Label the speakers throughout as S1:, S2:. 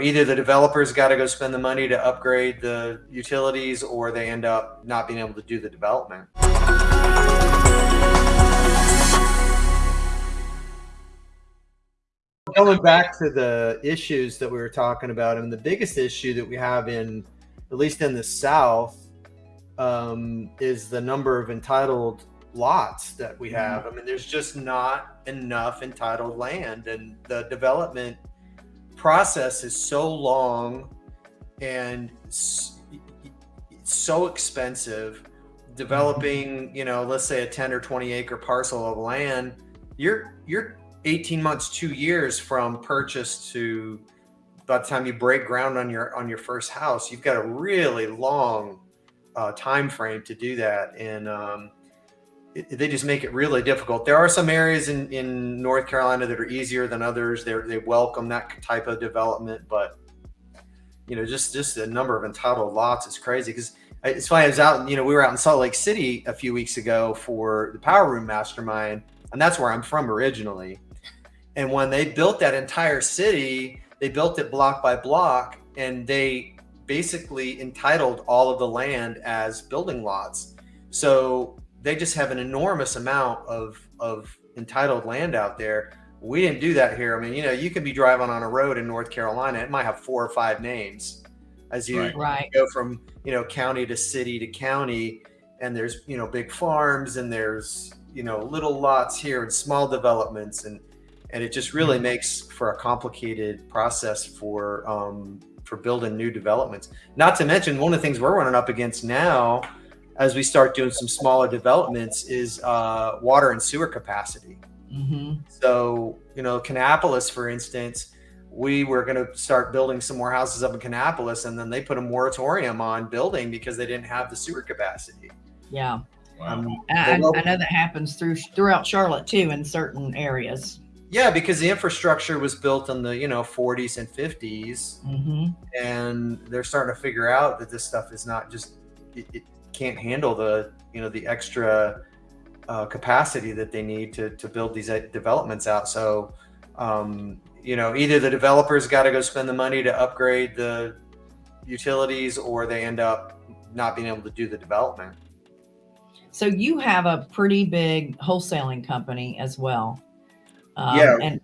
S1: Either the developers got to go spend the money to upgrade the utilities or they end up not being able to do the development. Going back to the issues that we were talking about, and the biggest issue that we have in, at least in the South, um, is the number of entitled lots that we have. I mean, there's just not enough entitled land, and the development process is so long and so expensive developing you know let's say a 10 or 20 acre parcel of land you're you're 18 months two years from purchase to by the time you break ground on your on your first house you've got a really long uh, time frame to do that. And um, they just make it really difficult. There are some areas in, in North Carolina that are easier than others. They they welcome that type of development, but you know, just just the number of entitled lots is crazy. Because it's funny, I was out, you know, we were out in Salt Lake City a few weeks ago for the Power Room Mastermind, and that's where I'm from originally. And when they built that entire city, they built it block by block, and they basically entitled all of the land as building lots. So they just have an enormous amount of of entitled land out there. We didn't do that here. I mean, you know, you can be driving on a road in North Carolina, it might have four or five names as you
S2: right.
S1: go from, you know, county to city to county. And there's, you know, big farms and there's, you know, little lots here and small developments. And, and it just really mm-hmm. makes for a complicated process for, um, for building new developments. Not to mention one of the things we're running up against now as we start doing some smaller developments is uh, water and sewer capacity.
S2: Mm-hmm.
S1: So, you know, Kannapolis, for instance, we were going to start building some more houses up in Kannapolis, and then they put a moratorium on building because they didn't have the sewer capacity.
S2: Yeah. Wow. Um, I, I, know that happens through throughout Charlotte too, in certain areas.
S1: Yeah, because the infrastructure was built in the you know 40s and 50s,
S2: mm-hmm.
S1: and they're starting to figure out that this stuff is not just it, it, can't handle the you know the extra uh, capacity that they need to to build these uh, developments out. So um, you know either the developers got to go spend the money to upgrade the utilities, or they end up not being able to do the development.
S2: So you have a pretty big wholesaling company as well.
S1: Um, yeah, and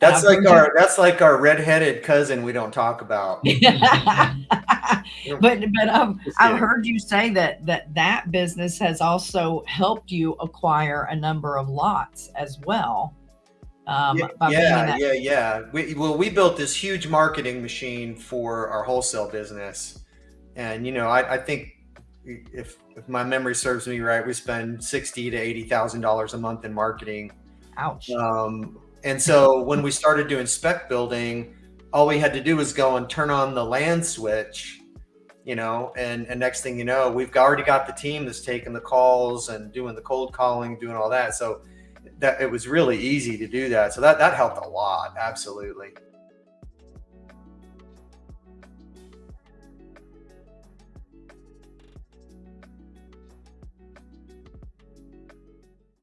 S1: that's like our that's like our redheaded cousin we don't talk about.
S2: but but um, I've heard you say that that that business has also helped you acquire a number of lots as well.
S1: Um, yeah, yeah, yeah, yeah. We, well, we built this huge marketing machine for our wholesale business, and you know, I, I think if if my memory serves me right, we spend sixty to eighty thousand dollars a month in marketing.
S2: Ouch.
S1: Um, and so when we started doing spec building, all we had to do was go and turn on the land switch, you know, and, and next thing you know, we've already got the team that's taking the calls and doing the cold calling, doing all that. So that it was really easy to do that. So that, that helped a lot. Absolutely.